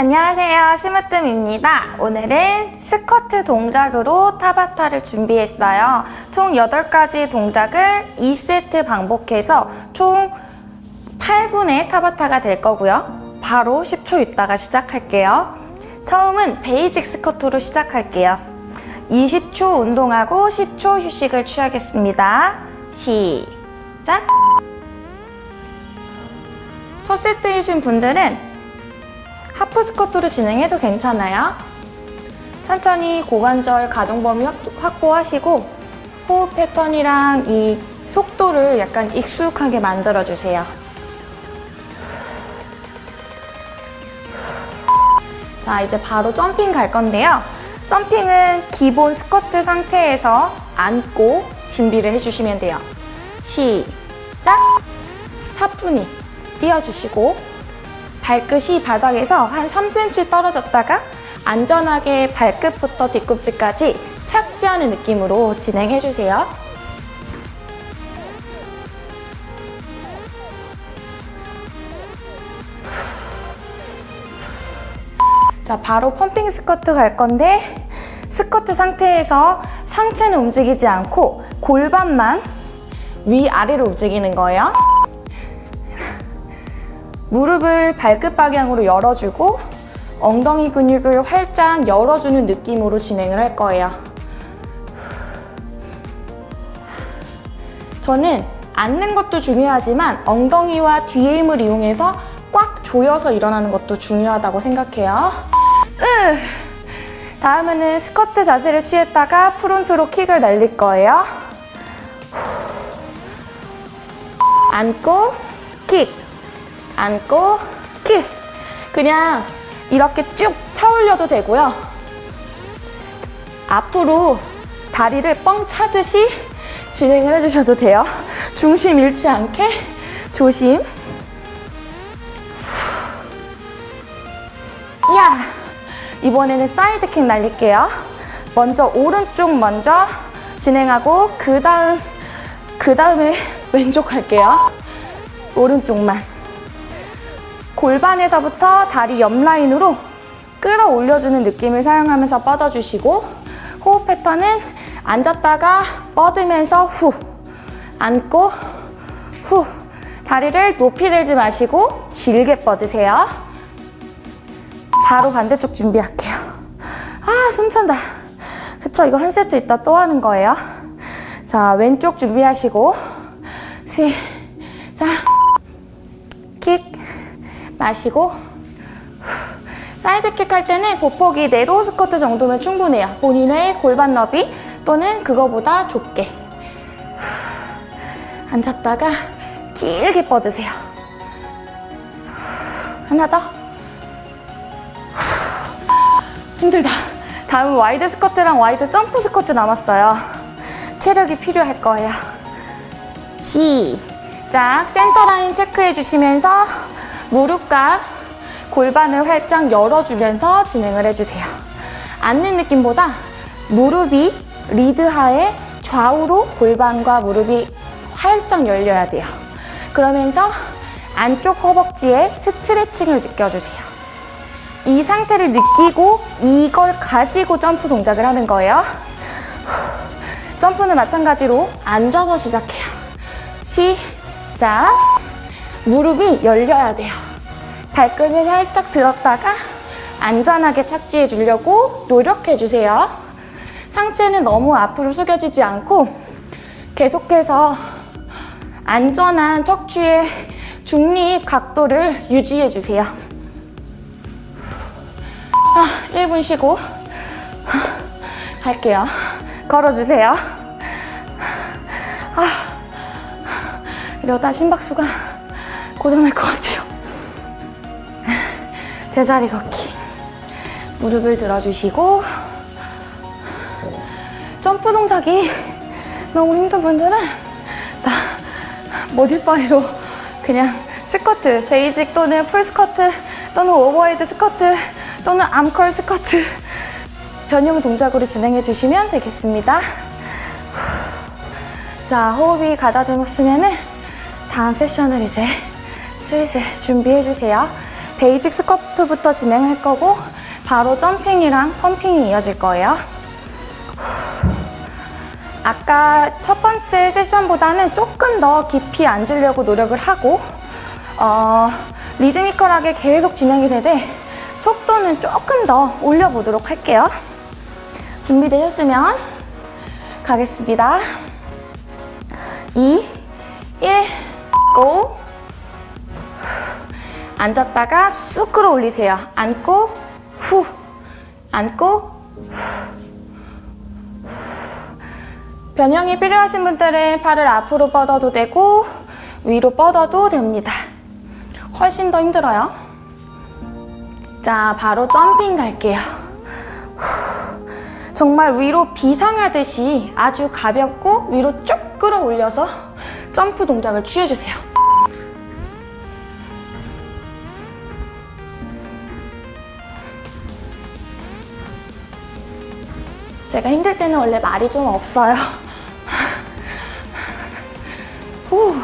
안녕하세요. 심으뜸입니다. 오늘은 스쿼트 동작으로 타바타를 준비했어요. 총 8가지 동작을 2세트 반복해서 총 8분의 타바타가 될 거고요. 바로 10초 있다가 시작할게요. 처음은 basic 스쿼트로 시작할게요. 20초 운동하고 10초 휴식을 취하겠습니다. 시작! 첫 세트이신 분들은 하프 스쿼트로 진행해도 괜찮아요. 천천히 고관절 가동 범위 확보하시고 호흡 패턴이랑 이 속도를 약간 익숙하게 만들어주세요. 자, 이제 바로 점핑 갈 건데요. 점핑은 기본 스쿼트 상태에서 앉고 준비를 해주시면 돼요. 시작! 사뿐히 띄워주시고 발끝이 바닥에서 한 3cm 떨어졌다가 안전하게 발끝부터 뒤꿈치까지 착지하는 느낌으로 진행해주세요. 자, 바로 펌핑 스쿼트 갈 건데 스쿼트 상태에서 상체는 움직이지 않고 골반만 위아래로 움직이는 거예요. 무릎을 발끝 방향으로 열어주고 엉덩이 근육을 활짝 열어주는 느낌으로 진행을 할 거예요. 저는 앉는 것도 중요하지만 엉덩이와 뒤에 힘을 이용해서 꽉 조여서 일어나는 것도 중요하다고 생각해요. 으! 다음에는 스쿼트 자세를 취했다가 프론트로 킥을 날릴 거예요. 앉고 킥! 앉고 킥! 그냥 이렇게 쭉 차올려도 되고요. 앞으로 다리를 뻥 차듯이 진행을 해주셔도 돼요. 중심 잃지 않게 조심. 야! 이번에는 사이드킥 날릴게요. 먼저 오른쪽 먼저 진행하고 그 다음 그 다음에 왼쪽 할게요. 오른쪽만. 골반에서부터 다리 옆 라인으로 끌어올려주는 느낌을 사용하면서 뻗어주시고 호흡 패턴은 앉았다가 뻗으면서 후 앉고 후 다리를 높이 들지 마시고 길게 뻗으세요. 바로 반대쪽 준비할게요. 아 숨찬다. 그쵸 이거 한 세트 있다 또 하는 거예요. 자 왼쪽 준비하시고 시작 킥 마시고 사이드킥 할 때는 보폭이 네로 스쿼트 정도면 충분해요. 본인의 골반 너비 또는 그거보다 좁게 앉았다가 길게 뻗으세요. 하나 더 힘들다. 다음 wide 스쿼트랑 wide 점프 스쿼트 남았어요. 체력이 필요할 거예요. 시작! 센터 라인 체크해 주시면서 무릎과 골반을 활짝 열어주면서 진행을 해주세요. 앉는 느낌보다 무릎이 리드하에 좌우로 골반과 무릎이 활짝 열려야 돼요. 그러면서 안쪽 허벅지에 스트레칭을 느껴주세요. 이 상태를 느끼고 이걸 가지고 점프 동작을 하는 거예요. 점프는 마찬가지로 앉아서 시작해요. 시작! 무릎이 열려야 돼요. 발끝을 살짝 들었다가 안전하게 착지해 주려고 노력해 주세요. 상체는 너무 앞으로 숙여지지 않고 계속해서 안전한 척추의 중립 각도를 유지해 주세요. 아, 1분 쉬고 할게요. 걸어주세요. 아, 이러다 심박수가 고장날 것 같아요. 제자리 걷기. 무릎을 들어주시고 점프 동작이 너무 힘든 분들은 다 modify로 그냥 스쿼트, basic 또는 full 스쿼트 또는 overhead 스쿼트 또는 arm curl 스쿼트 변형 동작으로 진행해 주시면 되겠습니다. 자, 호흡이 가다듬었으면 다음 세션을 이제 슬슬 준비해주세요. basic 스쿼트부터 진행할 거고 바로 jumping이랑 pumping이 이어질 거예요. 아까 첫 번째 세션보다는 조금 더 깊이 앉으려고 노력을 하고 어, 리드미컬하게 계속 진행이 되되 속도는 조금 더 올려보도록 할게요. 준비되셨으면 가겠습니다. 2, 1, 고! 앉았다가 쑥 끌어올리세요. 앉고, 후, 앉고, 변형이 필요하신 분들은 팔을 앞으로 뻗어도 되고 위로 뻗어도 됩니다. 훨씬 더 힘들어요. 자, 바로 점핑 갈게요. 정말 위로 비상하듯이 아주 가볍고 위로 쭉 끌어올려서 점프 동작을 취해주세요. 제가 힘들 때는 원래 말이 좀 없어요. 후.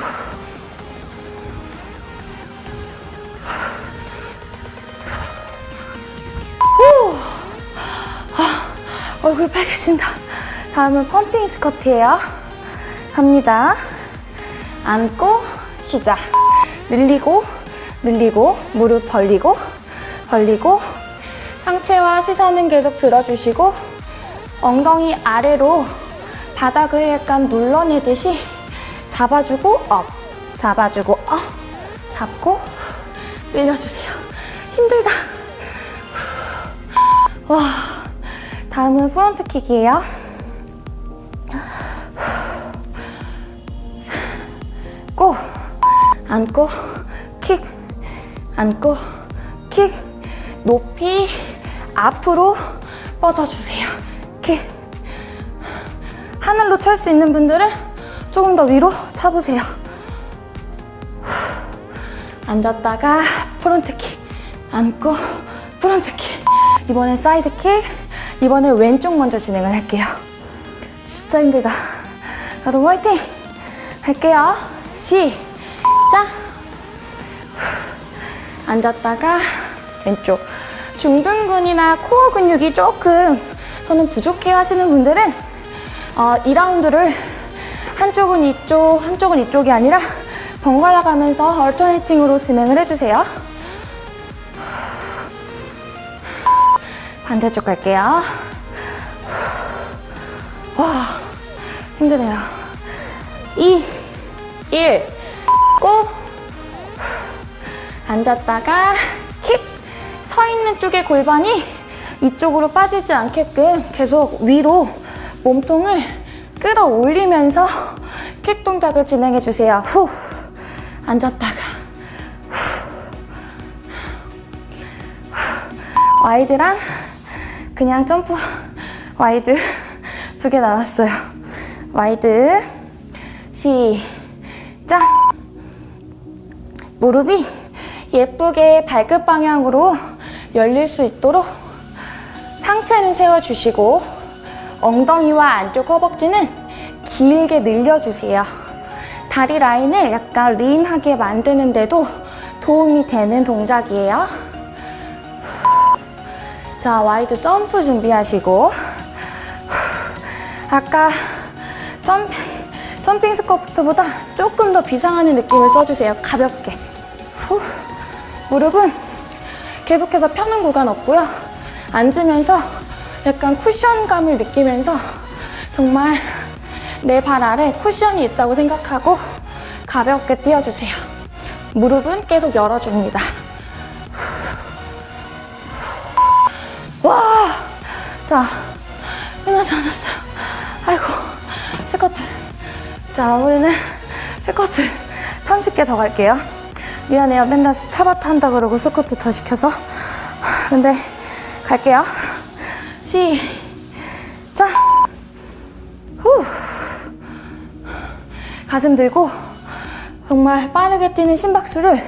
후. 아, 얼굴 빨개진다. 다음은 pumping 스쿼트예요. 갑니다. 앉고 시작. 늘리고 늘리고 무릎 벌리고 벌리고 상체와 시선은 계속 들어주시고 엉덩이 아래로 바닥을 약간 눌러내듯이 잡아주고 up 잡아주고 up 잡고 늘려주세요. 힘들다. 와 다음은 front kick이에요. Go 앉고 킥 앉고 킥 높이 앞으로 뻗어주세요. 킥 하늘로 찰 수 있는 분들은 조금 더 위로 차보세요. 앉았다가 front kick 앉고 front kick 이번엔 side kick 이번에 왼쪽 먼저 진행을 할게요. 진짜 힘들다. 여러분 화이팅! 할게요. 시작! 앉았다가 왼쪽 중둔근이나 코어 근육이 조금 저는 부족해 하시는 분들은 어, 2라운드를 한쪽은 이쪽, 한쪽은 이쪽이 아니라 번갈아 가면서 얼터네이팅으로 진행을 해주세요. 반대쪽 갈게요. 와, 힘드네요. 2, 1, 고! 앉았다가 힙! 서 있는 쪽의 골반이 이쪽으로 빠지지 않게끔 계속 위로 몸통을 끌어올리면서 킥 동작을 진행해 주세요. 후! 앉았다가 후. wide랑 그냥 점프 wide 두 개 남았어요. Wide 시작 무릎이 예쁘게 발끝 방향으로 열릴 수 있도록 상체는 세워주시고 엉덩이와 안쪽 허벅지는 길게 늘려주세요. 다리 라인을 약간 lean하게 만드는데도 도움이 되는 동작이에요. 자, wide 점프 준비하시고 아까 점, 점핑 스쿼트보다 조금 더 비상하는 느낌을 써주세요. 가볍게. 후. 무릎은 계속해서 펴는 구간 없고요. 앉으면서 약간 쿠션감을 느끼면서 정말 내 발 아래 쿠션이 있다고 생각하고 가볍게 뛰어주세요. 무릎은 계속 열어줍니다. 와! 자, 끝나지 않았어요. 아이고, 스쿼트. 자, 우리는 스쿼트 30개 더 갈게요. 미안해요. 맨날 타바타 한다 그러고 스쿼트 더 시켜서. 근데 갈게요. 시작. 후. 가슴 들고 정말 빠르게 뛰는 심박수를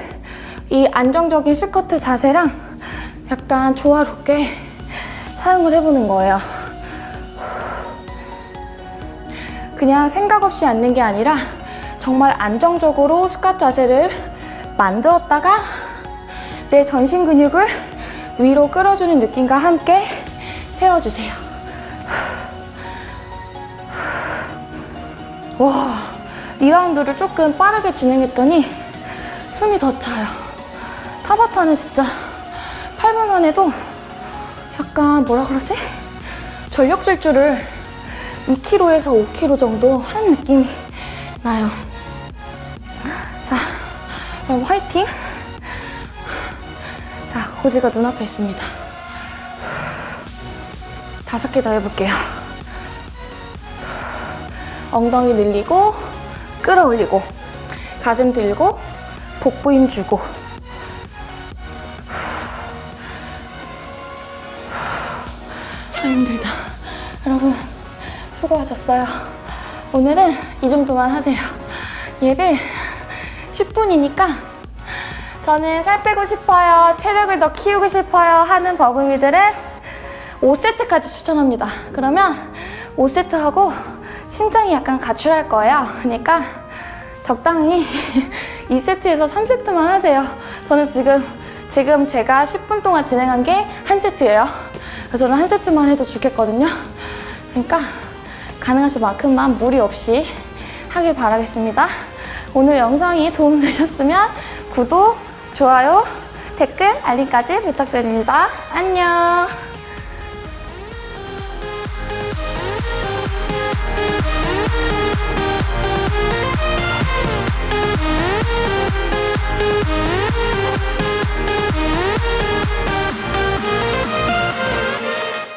이 안정적인 스쿼트 자세랑 약간 조화롭게 사용을 해보는 거예요. 그냥 생각 없이 앉는 게 아니라 정말 안정적으로 스쿼트 자세를 만들었다가 내 전신 근육을 위로 끌어주는 느낌과 함께 세워주세요. 와, 2라운드를 조금 빠르게 진행했더니 숨이 더 차요. 타바타는 진짜 8분만 해도 약간 뭐라 그러지? 전력 질주를 2kg에서 5kg 정도 한 느낌이 나요. 자, 그럼 화이팅! 자, 고지가 눈앞에 있습니다. 다섯 개 더 해볼게요. 엉덩이 늘리고, 끌어올리고, 가슴 들고, 복부 힘 주고. 아, 힘들다. 여러분, 수고하셨어요. 오늘은 이 정도만 하세요. 얘를 10분이니까 저는 살 빼고 싶어요. 체력을 더 키우고 싶어요. 하는 버금이들은 5세트까지 추천합니다. 그러면 5세트 하고 심장이 약간 가출할 거예요. 그러니까 적당히 2세트에서 3세트만 하세요. 저는 지금, 지금 제가 10분 동안 진행한 게 한 세트예요. 그래서 저는 한 세트만 해도 죽겠거든요. 그러니까 가능하신 만큼만 무리 없이 하길 바라겠습니다. 오늘 영상이 도움되셨으면 구독, 좋아요, 댓글, 알림까지 부탁드립니다. 안녕!